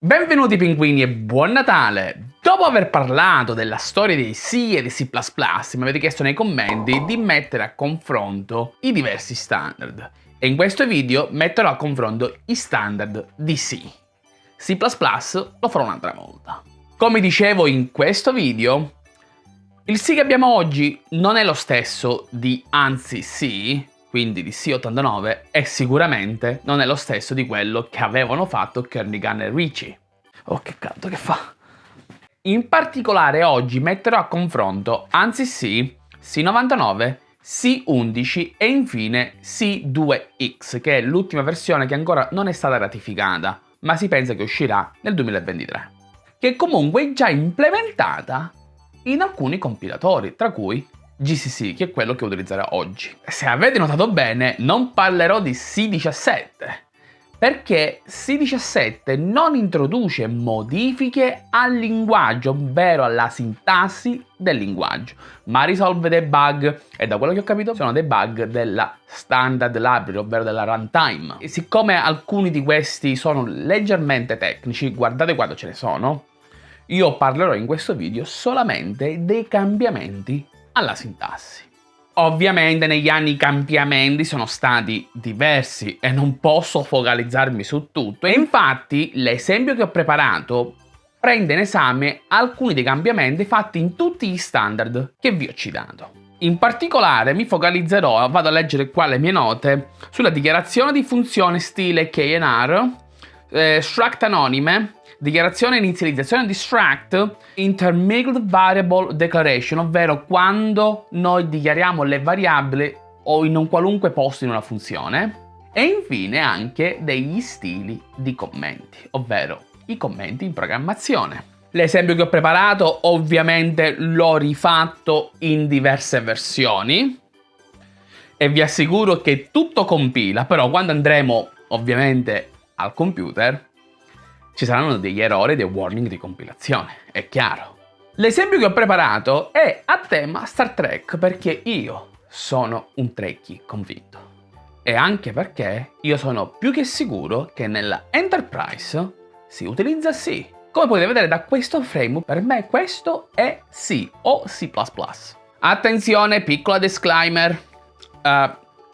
Benvenuti pinguini e buon Natale! Dopo aver parlato della storia dei C e dei C++, mi avete chiesto nei commenti di mettere a confronto i diversi standard. E in questo video metterò a confronto i standard di C. C++ lo farò un'altra volta. Come dicevo in questo video, il C che abbiamo oggi non è lo stesso di ANSI C, quindi di C89, e sicuramente non è lo stesso di quello che avevano fatto Kernighan e Ricci. Oh che caldo che fa! In particolare oggi metterò a confronto ANSI C, C99, C11 e infine C2X, che è l'ultima versione che ancora non è stata ratificata, ma si pensa che uscirà nel 2023, che comunque è già implementata in alcuni compilatori, tra cui GCC, che è quello che utilizzerò oggi. Se avete notato bene, non parlerò di C17, perché C17 non introduce modifiche al linguaggio, ovvero alla sintassi del linguaggio, ma risolve dei bug, e da quello che ho capito sono dei bug della standard library, ovvero della runtime. E siccome alcuni di questi sono leggermente tecnici, guardate quando ce ne sono, io parlerò in questo video solamente dei cambiamenti alla sintassi. Ovviamente negli anni i cambiamenti sono stati diversi e non posso focalizzarmi su tutto e infatti l'esempio che ho preparato prende in esame alcuni dei cambiamenti fatti in tutti gli standard che vi ho citato. In particolare mi focalizzerò, vado a leggere qua le mie note, sulla dichiarazione di funzione stile KNR, eh, struct anonime, dichiarazione inizializzazione di struct intermingled variable declaration, ovvero quando noi dichiariamo le variabili o in un qualunque posto in una funzione. E infine anche degli stili di commenti, ovvero i commenti in programmazione. L'esempio che ho preparato ovviamente l'ho rifatto in diverse versioni e vi assicuro che tutto compila, però quando andremo ovviamente al computer ci saranno degli errori e dei warning di compilazione, è chiaro. L'esempio che ho preparato è a tema Star Trek perché io sono un Trekkie convinto. E anche perché io sono più che sicuro che nella Enterprise si utilizza C. Come potete vedere da questo frame, per me questo è C o C++. Attenzione, piccola disclaimer. Uh,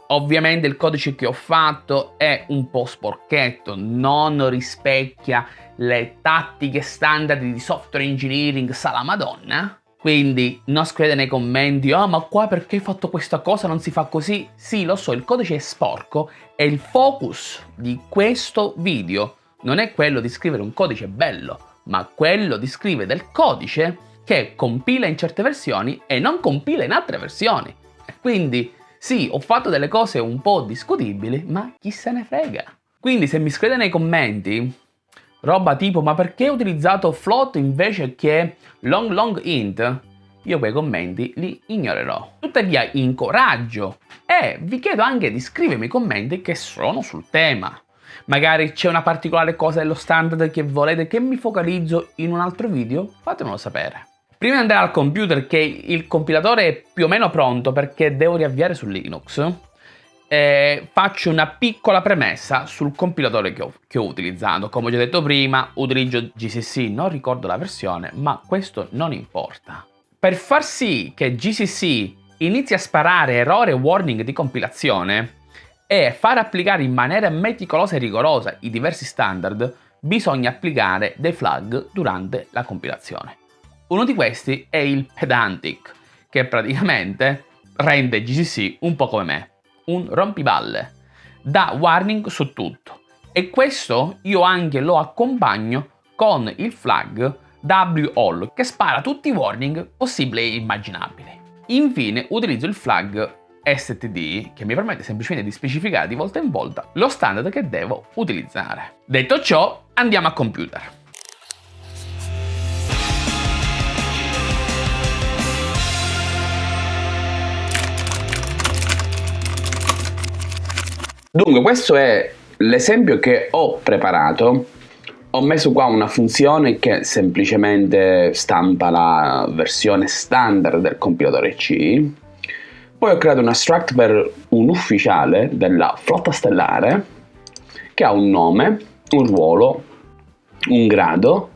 Ovviamente il codice che ho fatto è un po' sporchetto, non rispecchia le tattiche standard di software engineering sala madonna. Quindi non scrivete nei commenti, oh, ma qua perché hai fatto questa cosa non si fa così? Sì, lo so, il codice è sporco e il focus di questo video non è quello di scrivere un codice bello, ma quello di scrivere del codice che compila in certe versioni e non compila in altre versioni. Quindi sì, ho fatto delle cose un po' discutibili, ma chi se ne frega. Quindi se mi scrivete nei commenti roba tipo ma perché ho utilizzato float invece che long long int, io quei commenti li ignorerò. Tuttavia incoraggio e vi chiedo anche di scrivermi commenti che sono sul tema. Magari c'è una particolare cosa dello standard che volete che mi focalizzo in un altro video? Fatemelo sapere. Prima di andare al computer che il compilatore è più o meno pronto perché devo riavviare su Linux, eh, faccio una piccola premessa sul compilatore che ho, che ho utilizzato. Come ho già detto prima, utilizzo GCC, non ricordo la versione, ma questo non importa. Per far sì che GCC inizi a sparare errori e warning di compilazione e far applicare in maniera meticolosa e rigorosa i diversi standard, bisogna applicare dei flag durante la compilazione. Uno di questi è il Pedantic, che praticamente rende GCC un po' come me, un rompiballe, dà warning su tutto. E questo io anche lo accompagno con il flag WALL che spara tutti i warning possibili e immaginabili. Infine utilizzo il flag STD che mi permette semplicemente di specificare di volta in volta lo standard che devo utilizzare. Detto ciò, andiamo a computer. Dunque questo è l'esempio che ho preparato. Ho messo qua una funzione che semplicemente stampa la versione standard del compilatore C. Poi ho creato una struct per un ufficiale della flotta stellare che ha un nome, un ruolo un grado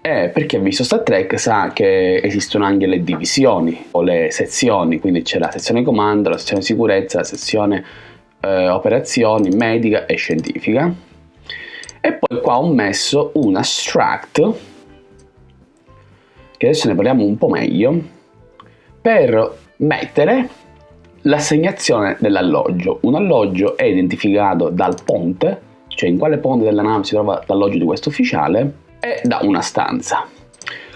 e per chi ha visto Star Trek sa che esistono anche le divisioni o le sezioni, quindi c'è la sezione comando, la sezione sicurezza, la sezione eh, operazioni, medica e scientifica. E poi qua ho messo un abstract, che adesso ne parliamo un po' meglio, per mettere l'assegnazione dell'alloggio. Un alloggio è identificato dal ponte, cioè in quale ponte della nave si trova l'alloggio di questo ufficiale, e da una stanza.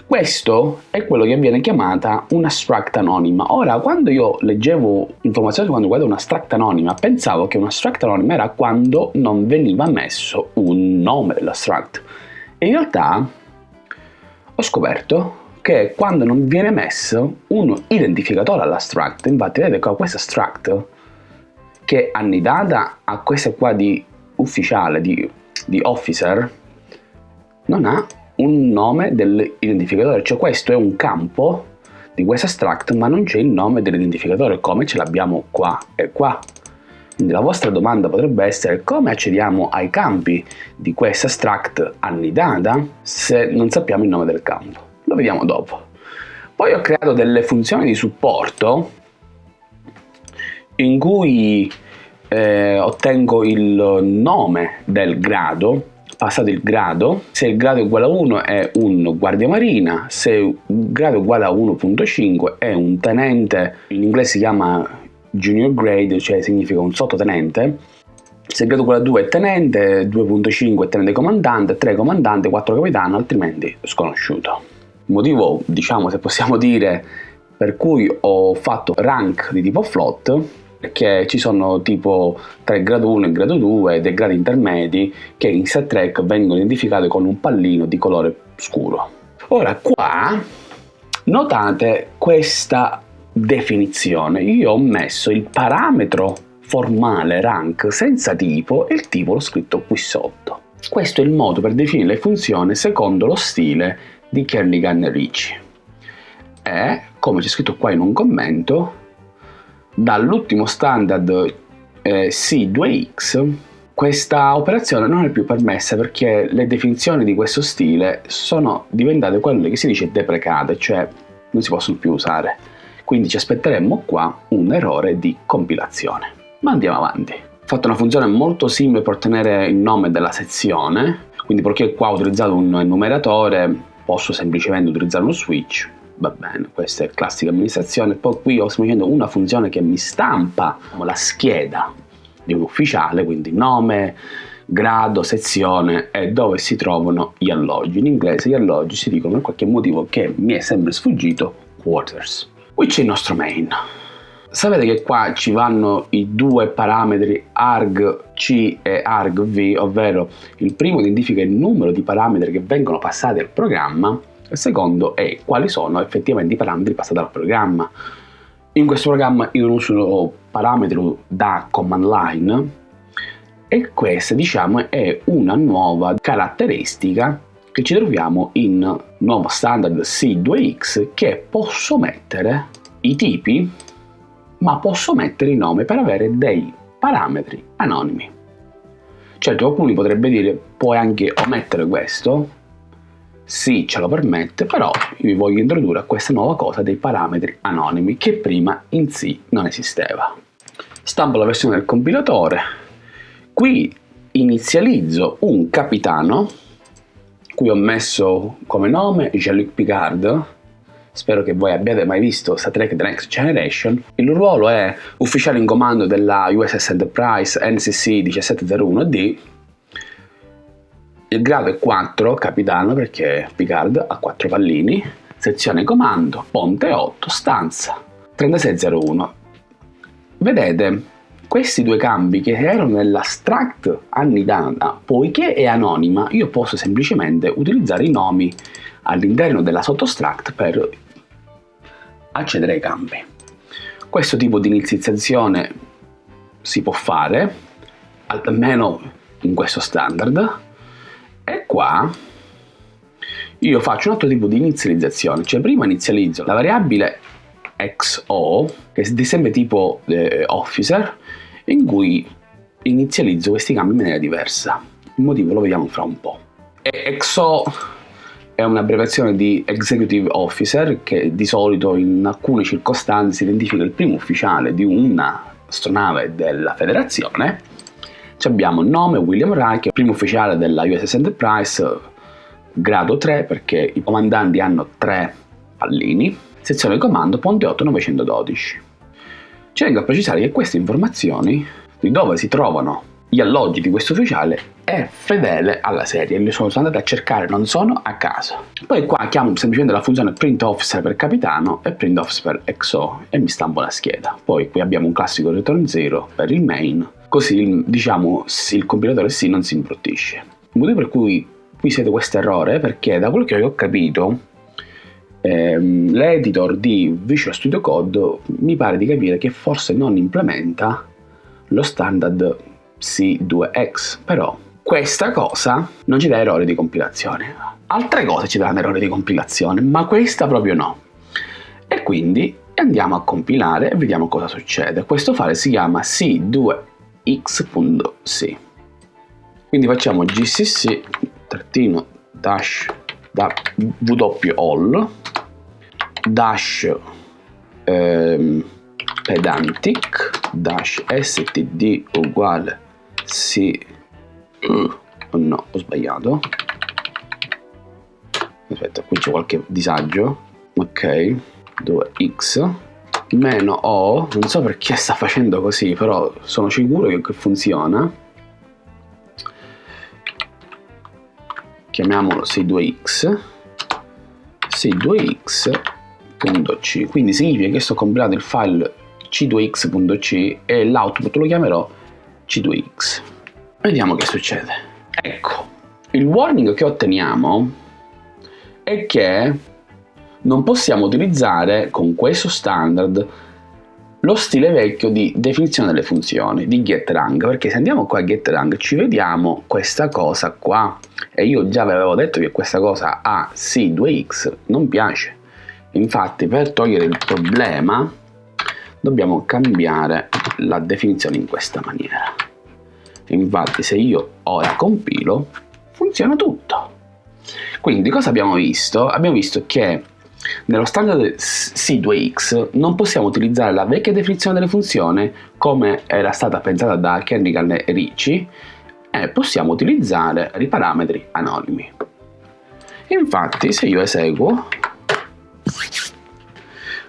Questo è quello che viene chiamata una struct anonima. Ora, quando io leggevo informazioni su quando guardo una struct anonima, pensavo che una struct anonima era quando non veniva messo un nome della struct. E in realtà ho scoperto che quando non viene messo un identificatore alla struct, infatti vedete qua questa struct che è annidata a questa qua di ufficiale, di, di officer, non ha un nome dell'identificatore, cioè questo è un campo di questo abstract ma non c'è il nome dell'identificatore come ce l'abbiamo qua e qua. Quindi la vostra domanda potrebbe essere come accediamo ai campi di questo abstract annidata se non sappiamo il nome del campo. Lo vediamo dopo. Poi ho creato delle funzioni di supporto in cui eh, ottengo il nome del grado passato il grado, se il grado è uguale a 1 è un guardia marina, se il grado è uguale a 1.5 è un tenente, in inglese si chiama junior grade, cioè significa un sottotenente, se il grado è uguale a 2 è tenente, 2.5 è tenente comandante, 3 comandante, 4 capitano, altrimenti sconosciuto. Motivo, diciamo, se possiamo dire, per cui ho fatto rank di tipo float che ci sono tipo tra il grado 1 e grado 2 e dei gradi intermedi che in Star Trek vengono identificati con un pallino di colore scuro. Ora qua notate questa definizione, io ho messo il parametro formale rank senza tipo e il tipo l'ho scritto qui sotto. Questo è il modo per definire le funzioni secondo lo stile di Kernigan Ricci. E, come c'è scritto qua in un commento, dall'ultimo standard eh, C2X questa operazione non è più permessa perché le definizioni di questo stile sono diventate quelle che si dice deprecate, cioè non si possono più usare. Quindi ci aspetteremmo qua un errore di compilazione. Ma andiamo avanti. Ho fatto una funzione molto simile per ottenere il nome della sezione, quindi perché qua ho utilizzato un numeratore posso semplicemente utilizzare uno switch va bene, questa è classica amministrazione, poi qui ho semplicemente una funzione che mi stampa la scheda di un ufficiale, quindi nome, grado, sezione e dove si trovano gli alloggi. In inglese gli alloggi si dicono per qualche motivo che mi è sempre sfuggito, quarters. Qui c'è il nostro main. Sapete che qua ci vanno i due parametri argc e argv, ovvero il primo identifica il numero di parametri che vengono passati al programma il secondo è quali sono effettivamente i parametri passati dal programma. In questo programma io non uso parametri da command line e questa diciamo è una nuova caratteristica che ci troviamo in nuovo standard C2X che posso mettere i tipi ma posso mettere i nomi per avere dei parametri anonimi. Certo qualcuno potrebbe dire puoi anche omettere questo sì, ce lo permette, però vi voglio introdurre a questa nuova cosa dei parametri anonimi che prima in sì non esisteva. Stampo la versione del compilatore, qui inizializzo un capitano, qui ho messo come nome Jean-Luc Picard, spero che voi abbiate mai visto Star Trek The Next Generation. Il ruolo è ufficiale in comando della USS Enterprise NCC 1701D il grado è 4, capitano, perché Picard ha 4 pallini, sezione comando, ponte 8, stanza 3601. Vedete, questi due cambi che erano nella struct annidata, poiché è anonima, io posso semplicemente utilizzare i nomi all'interno della sottostruct per accedere ai campi. Questo tipo di inizializzazione si può fare, almeno in questo standard, e qua io faccio un altro tipo di inizializzazione, cioè prima inizializzo la variabile XO, che è di sempre tipo eh, officer, in cui inizializzo questi cambi in maniera diversa. Il motivo lo vediamo fra un po'. E EXO è un'abbreviazione di Executive Officer che di solito in alcune circostanze identifica il primo ufficiale di un'astronave della federazione. Abbiamo nome William Reich, primo ufficiale della USS Enterprise, grado 3 perché i comandanti hanno tre pallini, sezione comando Ponte 8 912. Ci vengo a precisare che queste informazioni di dove si trovano gli alloggi di questo ufficiale è fedele alla serie, li sono andati a cercare, non sono a caso. Poi qua chiamo semplicemente la funzione print officer per capitano e print officer per XO e mi stampo la scheda. Poi qui abbiamo un classico return 0 per il main, così diciamo il compilatore sì non si imbruttisce. Il motivo per cui qui siete questo errore è perché da quello che ho capito ehm, l'editor di Visual Studio Code mi pare di capire che forse non implementa lo standard C2X, però questa cosa non ci dà errori di compilazione. Altre cose ci danno errori di compilazione, ma questa proprio no. E quindi andiamo a compilare e vediamo cosa succede. Questo file si chiama c2x.c. Quindi facciamo gcc trattino dash da all dash ehm, pedantic dash std uguale sì oh no ho sbagliato. Aspetta qui c'è qualche disagio. Ok 2x meno o non so perché sta facendo così però sono sicuro che funziona chiamiamolo c2x c2x.c quindi significa che sto compilando il file c2x.c e l'output lo chiamerò C2X. Vediamo che succede. Ecco, il warning che otteniamo è che non possiamo utilizzare con questo standard lo stile vecchio di definizione delle funzioni di getRang perché se andiamo qua a getRang ci vediamo questa cosa qua e io già vi avevo detto che questa cosa a C2X non piace infatti per togliere il problema dobbiamo cambiare la definizione in questa maniera. Infatti se io ora compilo funziona tutto. Quindi cosa abbiamo visto? Abbiamo visto che nello standard C2X non possiamo utilizzare la vecchia definizione delle funzioni come era stata pensata da Kernighan e Ricci e possiamo utilizzare i parametri anonimi. Infatti se io eseguo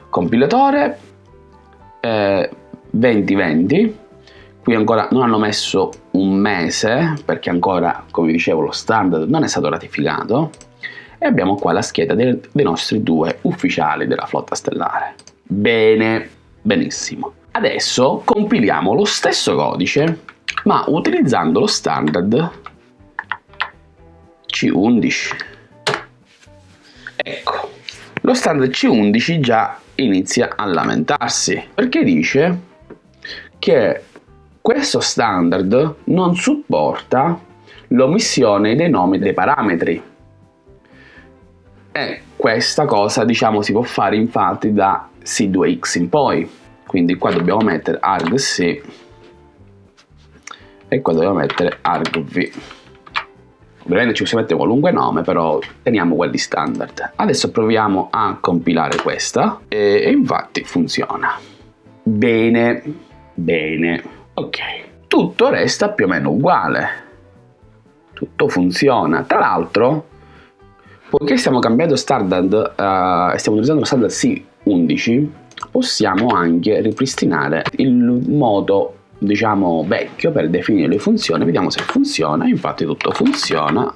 compilatore eh, 2020 qui ancora non hanno messo un mese perché ancora come dicevo lo standard non è stato ratificato e abbiamo qua la scheda dei, dei nostri due ufficiali della flotta stellare. Bene benissimo. Adesso compiliamo lo stesso codice ma utilizzando lo standard C11 ecco lo standard C11 già inizia a lamentarsi perché dice che questo standard non supporta l'omissione dei nomi dei parametri e questa cosa diciamo si può fare infatti da C2X in poi. Quindi qua dobbiamo mettere argc e qua dobbiamo mettere argv ovviamente ci possiamo mettere qualunque nome però teniamo quelli standard. Adesso proviamo a compilare questa e, e infatti funziona. Bene bene. Ok. Tutto resta più o meno uguale. Tutto funziona. Tra l'altro poiché stiamo cambiando standard uh, stiamo utilizzando lo standard C11 possiamo anche ripristinare il modo diciamo vecchio per definire le funzioni. Vediamo se funziona. Infatti tutto funziona.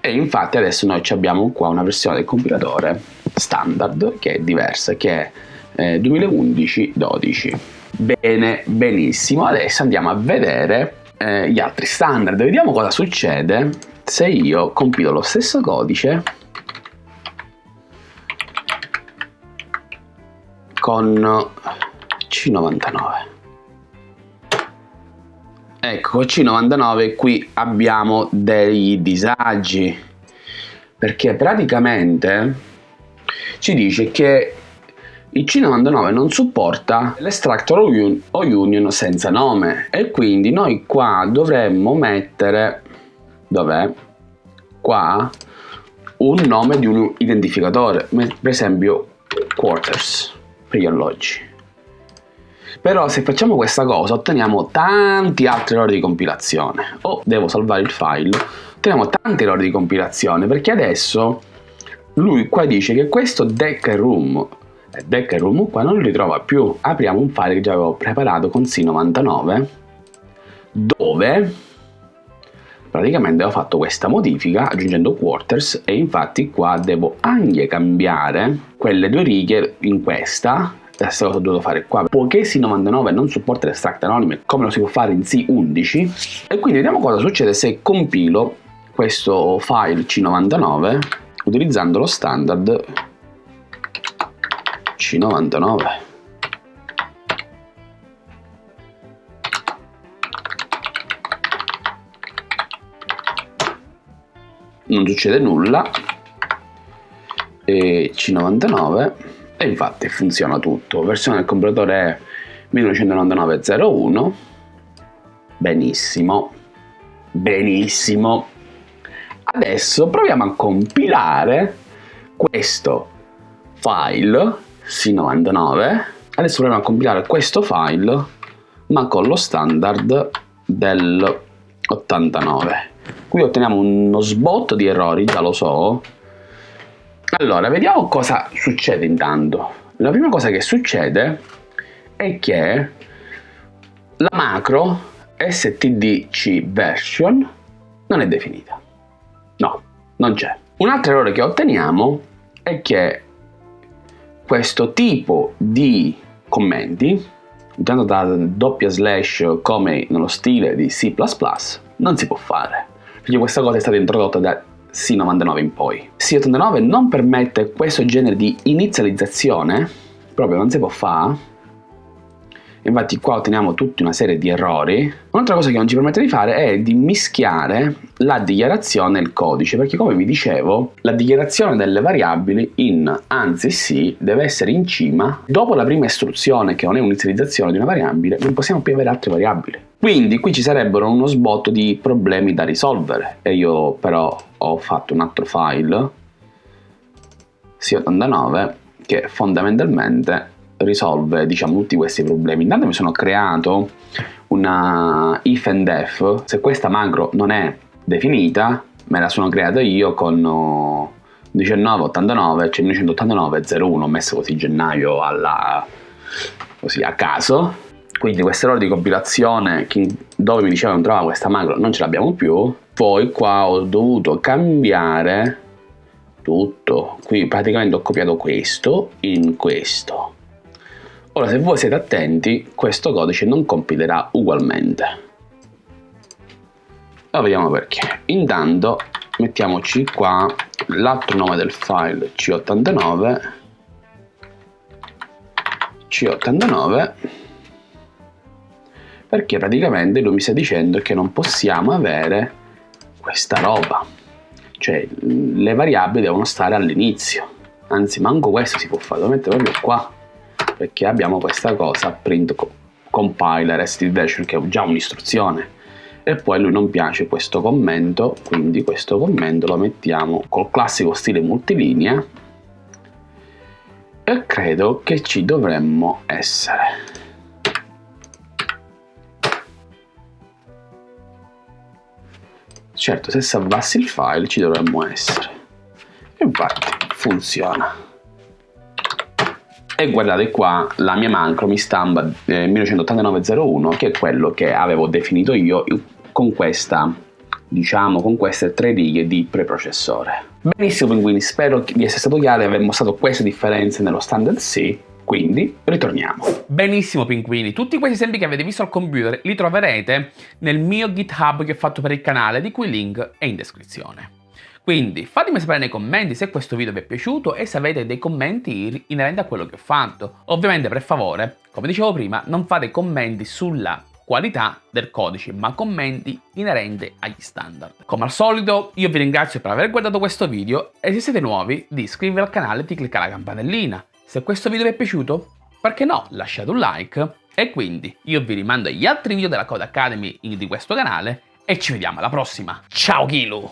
E infatti adesso noi abbiamo qua una versione del compilatore standard che è diversa che è eh, 2011-12 bene benissimo. Adesso andiamo a vedere eh, gli altri standard. Vediamo cosa succede se io compilo lo stesso codice con C99 Ecco, C99 qui abbiamo dei disagi perché praticamente ci dice che il C99 non supporta l'extractor o union senza nome e quindi noi qua dovremmo mettere dov'è? qua un nome di un identificatore, per esempio quarters per gli alloggi. Però se facciamo questa cosa otteniamo tanti altri errori di compilazione. O devo salvare il file, otteniamo tanti errori di compilazione perché adesso lui qua dice che questo deck room e deck room qua non lo ritrova più. Apriamo un file che già avevo preparato con C99 dove praticamente ho fatto questa modifica aggiungendo quarters e infatti qua devo anche cambiare quelle due righe in questa. La stessa cosa ho dovuto fare qua. Poiché C99 non supporta l'extract anonime come lo si può fare in C11 e quindi vediamo cosa succede se compilo questo file C99 utilizzando lo standard C99 non succede nulla. E C99 e infatti funziona tutto. Versione del compilatore è 1999.01 benissimo. Benissimo. Adesso proviamo a compilare questo file C99 adesso proviamo a compilare questo file ma con lo standard del 89 qui otteniamo uno sbotto di errori, già lo so. Allora, vediamo cosa succede intanto. La prima cosa che succede è che la macro stdc version non è definita. No, non c'è. Un altro errore che otteniamo è che questo tipo di commenti, intanto da doppia slash come nello stile di C++, non si può fare perché questa cosa è stata introdotta da C99 in poi. C89 non permette questo genere di inizializzazione, proprio non si può fare, infatti qua otteniamo tutta una serie di errori. Un'altra cosa che non ci permette di fare è di mischiare la dichiarazione e il codice, perché come vi dicevo, la dichiarazione delle variabili in ANSI C deve essere in cima. Dopo la prima istruzione, che non è un'inizializzazione di una variabile, non possiamo più avere altre variabili. Quindi qui ci sarebbero uno sbotto di problemi da risolvere. E io però ho fatto un altro file C89 che fondamentalmente risolve diciamo tutti questi problemi. Intanto mi sono creato una if and def, se questa macro non è definita me la sono creata io con 1989, cioè 1989.01, ho messo così gennaio alla, così a caso quindi questo errore di compilazione dove mi diceva non trovava questa macro non ce l'abbiamo più poi qua ho dovuto cambiare tutto. Qui praticamente ho copiato questo in questo. Ora se voi siete attenti questo codice non compilerà ugualmente. Ora vediamo perché. Intanto mettiamoci qua l'altro nome del file c89 c89 perché praticamente lui mi sta dicendo che non possiamo avere questa roba. Cioè le variabili devono stare all'inizio. Anzi manco questo si può fare lo metto proprio qua. Perché abbiamo questa cosa print compiler std che è già un'istruzione. E poi lui non piace questo commento quindi questo commento lo mettiamo col classico stile multilinea. E credo che ci dovremmo essere Certo, se salvassi il file ci dovremmo essere. Infatti funziona. E guardate qua, la mia macro mi stampa eh, 198901, che è quello che avevo definito io con questa, diciamo, con queste tre righe di preprocessore. Benissimo pinguini, spero di essere stato chiaro e aver mostrato queste differenze nello standard C quindi ritorniamo. Benissimo pinguini, tutti questi esempi che avete visto al computer li troverete nel mio GitHub che ho fatto per il canale, di cui il link è in descrizione. Quindi fatemi sapere nei commenti se questo video vi è piaciuto e se avete dei commenti inerenti a quello che ho fatto. Ovviamente per favore, come dicevo prima, non fate commenti sulla qualità del codice, ma commenti inerenti agli standard. Come al solito, io vi ringrazio per aver guardato questo video e se siete nuovi di iscrivervi al canale e di cliccare la campanellina. Se questo video vi è piaciuto, perché no, lasciate un like e quindi io vi rimando agli altri video della Code Academy di questo canale e ci vediamo alla prossima. Ciao Kilu!